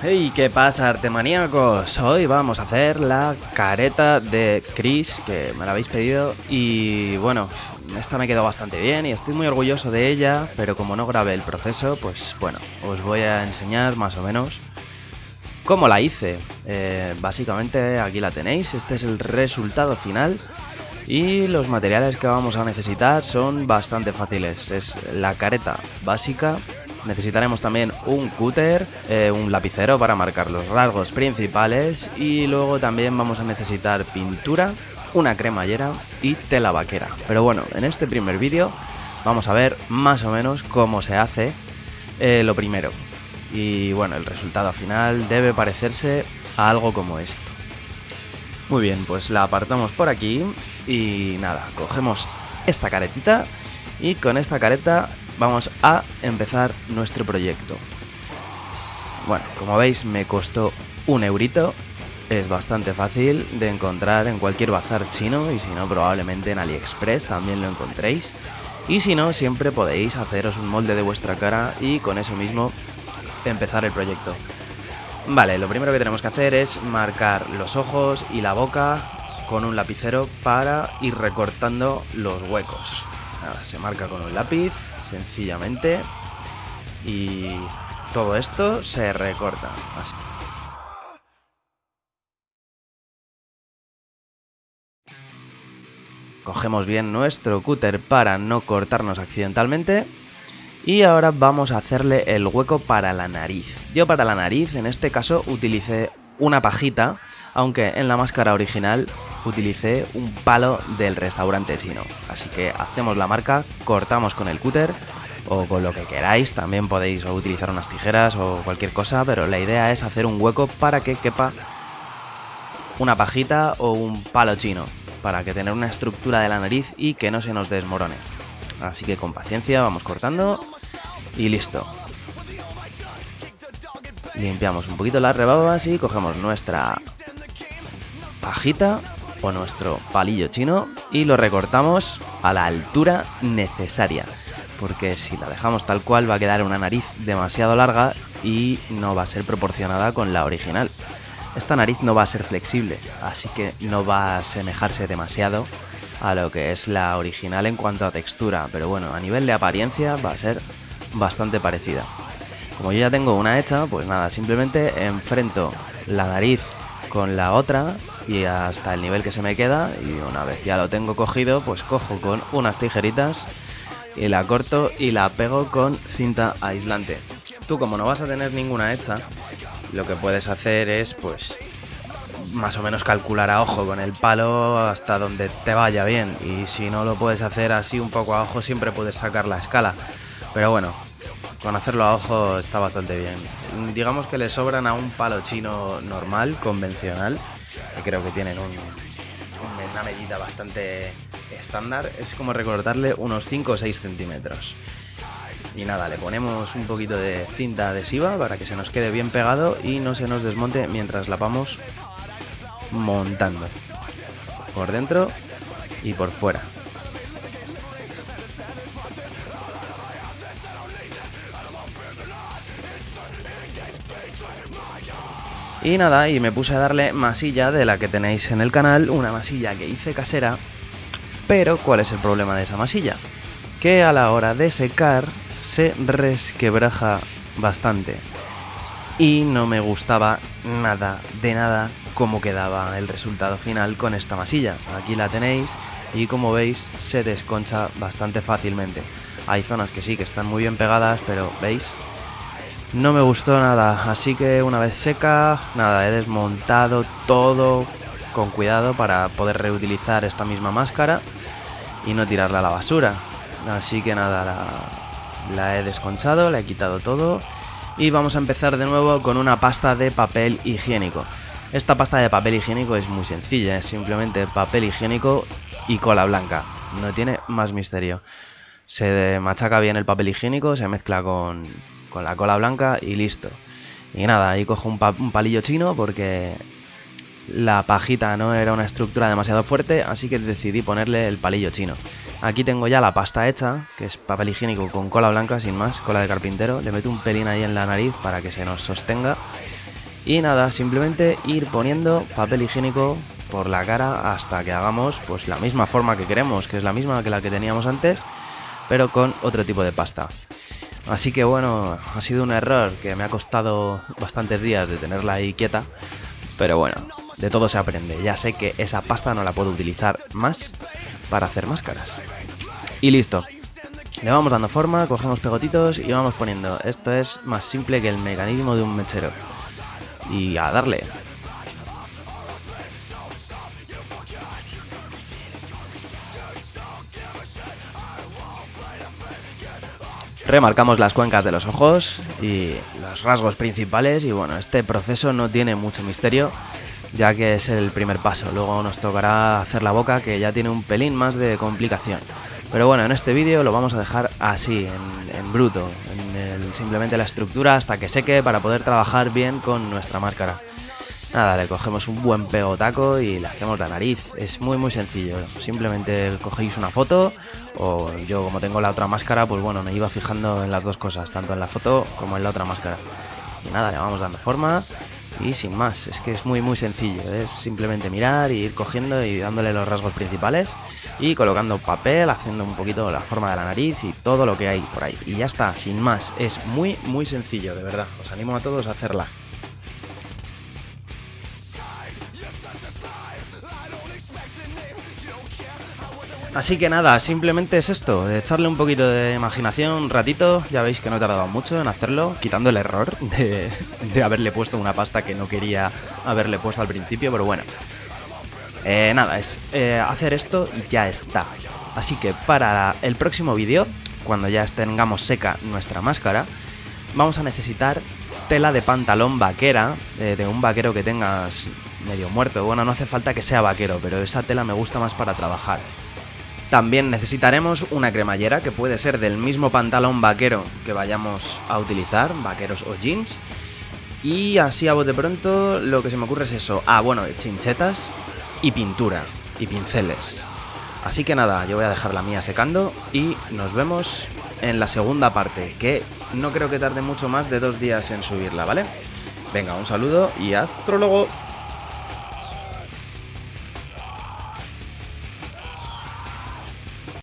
Hey, ¿qué pasa, artemaníacos? Hoy vamos a hacer la careta de Chris, que me la habéis pedido. Y bueno, esta me quedó bastante bien y estoy muy orgulloso de ella, pero como no grabé el proceso, pues bueno, os voy a enseñar más o menos cómo la hice. Eh, básicamente aquí la tenéis, este es el resultado final. Y los materiales que vamos a necesitar son bastante fáciles. Es la careta básica, Necesitaremos también un cúter, eh, un lapicero para marcar los rasgos principales y luego también vamos a necesitar pintura, una cremallera y tela vaquera. Pero bueno, en este primer vídeo vamos a ver más o menos cómo se hace eh, lo primero. Y bueno, el resultado final debe parecerse a algo como esto. Muy bien, pues la apartamos por aquí y nada, cogemos esta caretita y con esta careta vamos a empezar nuestro proyecto. Bueno, como veis me costó un eurito, es bastante fácil de encontrar en cualquier bazar chino y si no probablemente en AliExpress también lo encontréis. Y si no, siempre podéis haceros un molde de vuestra cara y con eso mismo empezar el proyecto. Vale, lo primero que tenemos que hacer es marcar los ojos y la boca con un lapicero para ir recortando los huecos. Se marca con un lápiz sencillamente. Y todo esto se recorta. Así. Cogemos bien nuestro cúter para no cortarnos accidentalmente. Y ahora vamos a hacerle el hueco para la nariz. Yo para la nariz en este caso utilicé una pajita, aunque en la máscara original utilicé un palo del restaurante chino. Así que hacemos la marca, cortamos con el cúter o con lo que queráis. También podéis utilizar unas tijeras o cualquier cosa, pero la idea es hacer un hueco para que quepa una pajita o un palo chino, para que tener una estructura de la nariz y que no se nos desmorone. Así que con paciencia vamos cortando y listo. Limpiamos un poquito las rebabas y cogemos nuestra pajita o nuestro palillo chino y lo recortamos a la altura necesaria. Porque si la dejamos tal cual va a quedar una nariz demasiado larga y no va a ser proporcionada con la original. Esta nariz no va a ser flexible, así que no va a asemejarse demasiado a lo que es la original en cuanto a textura, pero bueno, a nivel de apariencia va a ser bastante parecida. Como yo ya tengo una hecha, pues nada, simplemente enfrento la nariz con la otra y hasta el nivel que se me queda y una vez ya lo tengo cogido pues cojo con unas tijeritas y la corto y la pego con cinta aislante. Tú como no vas a tener ninguna hecha, lo que puedes hacer es pues más o menos calcular a ojo con el palo hasta donde te vaya bien y si no lo puedes hacer así un poco a ojo siempre puedes sacar la escala. Pero bueno, con hacerlo a ojo está bastante bien. Digamos que le sobran a un palo chino normal, convencional, que creo que tienen una medida bastante estándar. Es como recortarle unos 5 o 6 centímetros. Y nada, le ponemos un poquito de cinta adhesiva para que se nos quede bien pegado y no se nos desmonte mientras la vamos montando. Por dentro y por fuera. Y nada, y me puse a darle masilla de la que tenéis en el canal, una masilla que hice casera. Pero, ¿cuál es el problema de esa masilla? Que a la hora de secar se resquebraja bastante. Y no me gustaba nada, de nada, cómo quedaba el resultado final con esta masilla. Aquí la tenéis y como veis se desconcha bastante fácilmente. Hay zonas que sí que están muy bien pegadas, pero veis, no me gustó nada, así que una vez seca, nada, he desmontado todo con cuidado para poder reutilizar esta misma máscara y no tirarla a la basura. Así que nada, la, la he desconchado, le he quitado todo y vamos a empezar de nuevo con una pasta de papel higiénico. Esta pasta de papel higiénico es muy sencilla, es simplemente papel higiénico y cola blanca, no tiene más misterio. Se machaca bien el papel higiénico, se mezcla con, con la cola blanca y listo. Y nada, ahí cojo un, palillo chino porque la pajita no era una estructura demasiado fuerte, así que decidí ponerle el palillo chino. Aquí tengo ya la pasta hecha, que es papel higiénico con cola blanca, sin más, cola de carpintero. Le meto un pelín ahí en la nariz para que se nos sostenga. Y nada, simplemente ir poniendo papel higiénico por la cara hasta que hagamos pues la misma forma que queremos, que es la misma que la que teníamos antes, pero con otro tipo de pasta. Así que bueno, ha sido un error que me ha costado bastantes días de tenerla ahí quieta, pero bueno, de todo se aprende. Ya sé que esa pasta no la puedo utilizar más para hacer máscaras. Y listo. Le vamos dando forma, cogemos pegotitos y vamos poniendo. Esto es más simple que el mecanismo de un mechero. Y a darle. Remarcamos las cuencas de los ojos y los rasgos principales y bueno, este proceso no tiene mucho misterio ya que es el primer paso. Luego nos tocará hacer la boca que ya tiene un pelín más de complicación. Pero bueno, en este vídeo lo vamos a dejar así, en, bruto, en simplemente la estructura hasta que seque para poder trabajar bien con nuestra máscara. Nada, le cogemos un buen pegotaco y le hacemos la nariz. Es muy muy sencillo. Simplemente cogéis una foto o yo como tengo la otra máscara, pues bueno, me iba fijando en las dos cosas, tanto en la foto como en la otra máscara. Y nada, le vamos dando forma y sin más. Es que es muy muy sencillo. Es simplemente mirar y ir cogiendo y dándole los rasgos principales y colocando papel, haciendo un poquito la forma de la nariz y todo lo que hay por ahí. Y ya está, sin más. Es muy muy sencillo, de verdad. Os animo a todos a hacerla. Así que nada, simplemente es esto, echarle un poquito de imaginación un ratito, ya veis que no he tardado mucho en hacerlo, quitando el error de, haberle puesto una pasta que no quería haberle puesto al principio, pero bueno. Eh, nada, es eh, hacer esto y ya está. Así que para el próximo vídeo, cuando ya tengamos seca nuestra máscara, vamos a necesitar tela de pantalón vaquera, eh, de un vaquero que tengas medio muerto. Bueno, no hace falta que sea vaquero, pero esa tela me gusta más para trabajar. También necesitaremos una cremallera que puede ser del mismo pantalón vaquero que vayamos a utilizar, vaqueros o jeans. Y así a bote pronto lo que se me ocurre es eso. Ah, bueno, chinchetas y pintura y pinceles. Así que nada, yo voy a dejar la mía secando y nos vemos en la segunda parte, que no creo que tarde mucho más de dos días en subirla, ¿vale? Venga, un saludo y hasta luego.